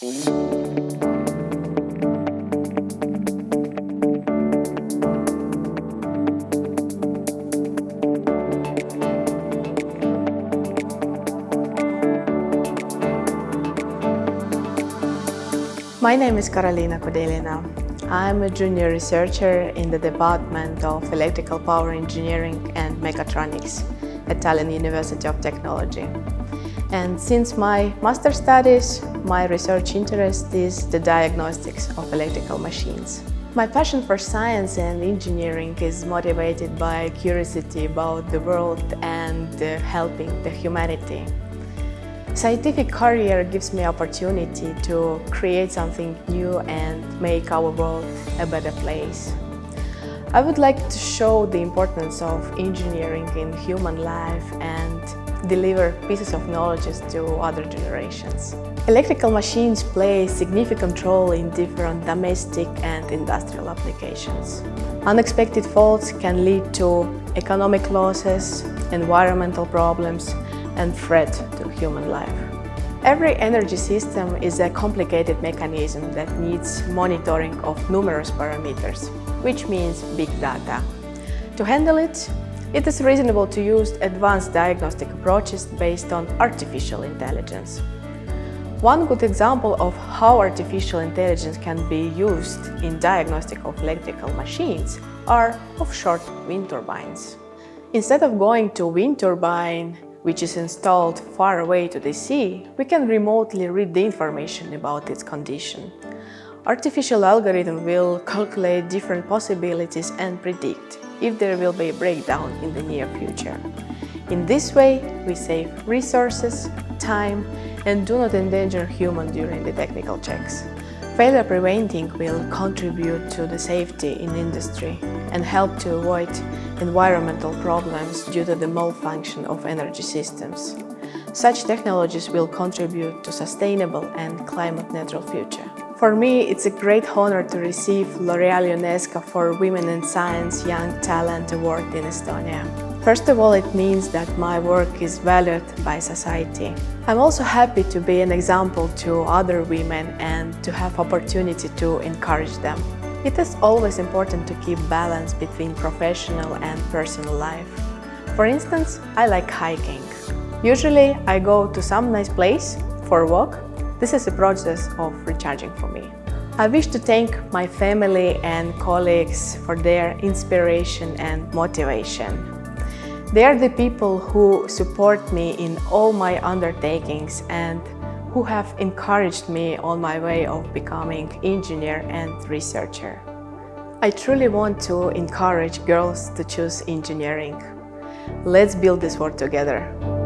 My name is Karolina Kudelina. I'm a junior researcher in the Department of Electrical Power Engineering and Mechatronics at Tallinn University of Technology. And since my master studies, my research interest is the diagnostics of electrical machines. My passion for science and engineering is motivated by curiosity about the world and uh, helping the humanity. Scientific career gives me opportunity to create something new and make our world a better place. I would like to show the importance of engineering in human life and deliver pieces of knowledge to other generations. Electrical machines play a significant role in different domestic and industrial applications. Unexpected faults can lead to economic losses, environmental problems and threat to human life. Every energy system is a complicated mechanism that needs monitoring of numerous parameters, which means big data. To handle it, it is reasonable to use advanced diagnostic approaches based on artificial intelligence. One good example of how artificial intelligence can be used in diagnostic of electrical machines are offshore wind turbines. Instead of going to wind turbine which is installed far away to the sea, we can remotely read the information about its condition. Artificial algorithm will calculate different possibilities and predict if there will be a breakdown in the near future. In this way, we save resources, time and do not endanger human during the technical checks. Failure preventing will contribute to the safety in industry and help to avoid environmental problems due to the malfunction of energy systems. Such technologies will contribute to sustainable and climate-neutral future. For me, it's a great honor to receive L'Oreal UNESCO for Women in Science Young Talent Award in Estonia. First of all, it means that my work is valued by society. I'm also happy to be an example to other women and to have opportunity to encourage them. It is always important to keep balance between professional and personal life. For instance, I like hiking. Usually I go to some nice place for a walk this is a process of recharging for me. I wish to thank my family and colleagues for their inspiration and motivation. They are the people who support me in all my undertakings and who have encouraged me on my way of becoming engineer and researcher. I truly want to encourage girls to choose engineering. Let's build this world together.